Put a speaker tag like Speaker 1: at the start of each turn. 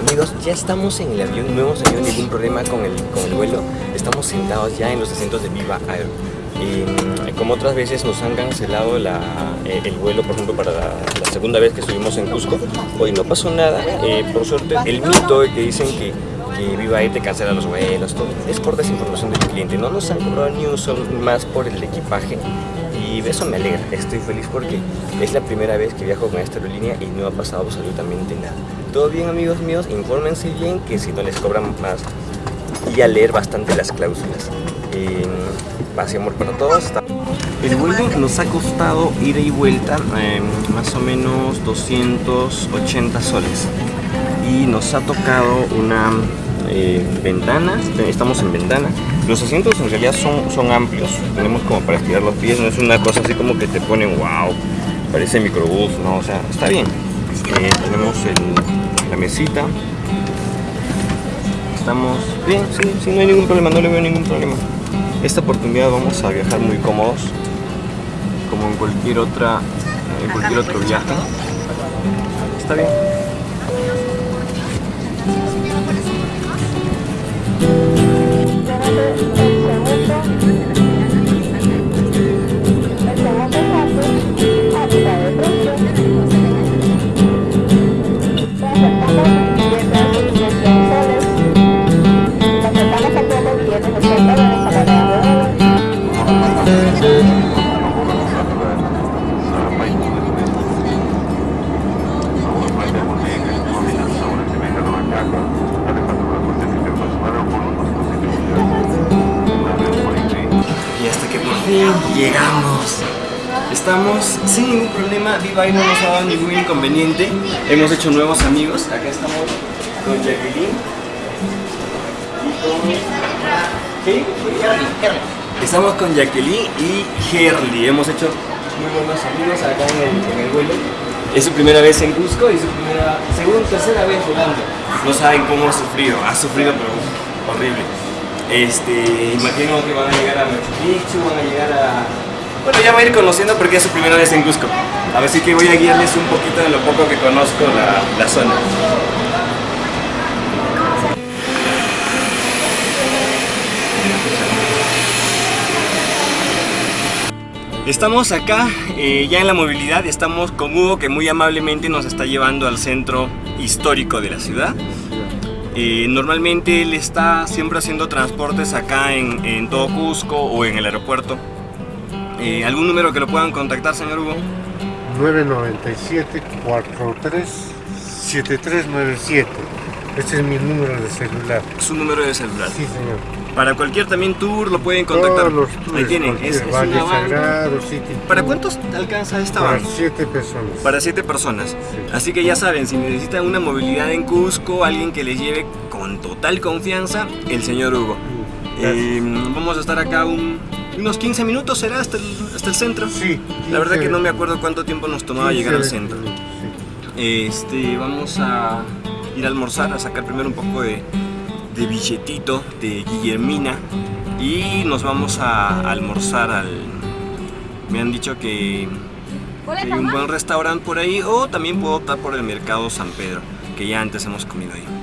Speaker 1: Amigos, ya estamos en el avión, no hemos tenido ningún problema con el, con el vuelo. Estamos sentados ya en los asientos de Viva Air. Y como otras veces nos han cancelado la, eh, el vuelo, por ejemplo, para la, la segunda vez que estuvimos en Cusco, hoy no pasó nada. Eh, por suerte, el mito que dicen que, Viva Air te cancela los vuelos, todo, es por desinformación del cliente. No nos han cobrado ni un sol más por el equipaje y eso me alegra, estoy feliz porque es la primera vez que viajo con esta aerolínea y no ha pasado absolutamente nada. Todo bien amigos míos, infórmense bien que si no les cobran más y a leer bastante las cláusulas. Y amor para todos. El vuelo nos ha costado ida y vuelta eh, más o menos 280 soles y nos ha tocado una eh, ventana, estamos en ventana. Los asientos en realidad son, son amplios, tenemos como para estirar los pies, no es una cosa así como que te ponen wow, parece microbús, no, o sea, está bien. Eh, tenemos la mesita, estamos bien, sí, sí, no hay ningún problema, no le veo ningún problema. Esta oportunidad vamos a viajar muy cómodos, como en cualquier otra, en cualquier otro viaje. Está bien. Llegamos. Estamos sin ningún problema, Viva no nos ha dado ningún inconveniente. Hemos hecho nuevos amigos. Acá estamos con Jacqueline. Y con... Estamos con Jacqueline y Herly. Hemos hecho muy buenos amigos acá en el, en el vuelo. Es su primera vez en Cusco y su primera, segunda, tercera vez volando. No saben cómo ha sufrido, ha sufrido pero horrible. Este, imagino que van a llegar a Machu Picchu, van a llegar a... Bueno, ya va a ir conociendo porque es su primera vez en Cusco. Así que voy a guiarles un poquito de lo poco que conozco la, la zona. Estamos acá eh, ya en la movilidad, estamos con Hugo que muy amablemente nos está llevando al centro histórico de la ciudad. Eh, normalmente él está siempre haciendo transportes acá en, todo Cusco o en el aeropuerto. Eh, ¿Algún número que lo puedan contactar, señor Hugo?
Speaker 2: 997 43 7397. Este es mi número de celular.
Speaker 1: Su número de celular.
Speaker 2: Sí, señor.
Speaker 1: Para cualquier también tour lo pueden contactar.
Speaker 2: Todos los
Speaker 1: Ahí tienen. Es, es
Speaker 2: Valle. Sagrado, City
Speaker 1: ¿Para cuántos alcanza esta
Speaker 2: Para siete personas.
Speaker 1: Para siete personas.
Speaker 2: Sí.
Speaker 1: Así que ya saben, si necesitan una movilidad en Cusco, alguien que les lleve con total confianza, el señor Hugo.
Speaker 2: Gracias.
Speaker 1: Eh, vamos a estar acá un- unos 15 minutos, será hasta el, hasta el centro.
Speaker 2: Sí.
Speaker 1: La verdad que
Speaker 2: 15,
Speaker 1: no me acuerdo cuánto tiempo nos tomaba
Speaker 2: 15,
Speaker 1: llegar al
Speaker 2: 20
Speaker 1: centro.
Speaker 2: sí.
Speaker 1: Este, vamos a ir a almorzar, a sacar primero un poco de, de billetito de Guillermina y nos vamos a almorzar al... Me han dicho que, que hay un buen restaurante por ahí o también puedo optar por el Mercado San Pedro, que ya antes hemos comido ahí.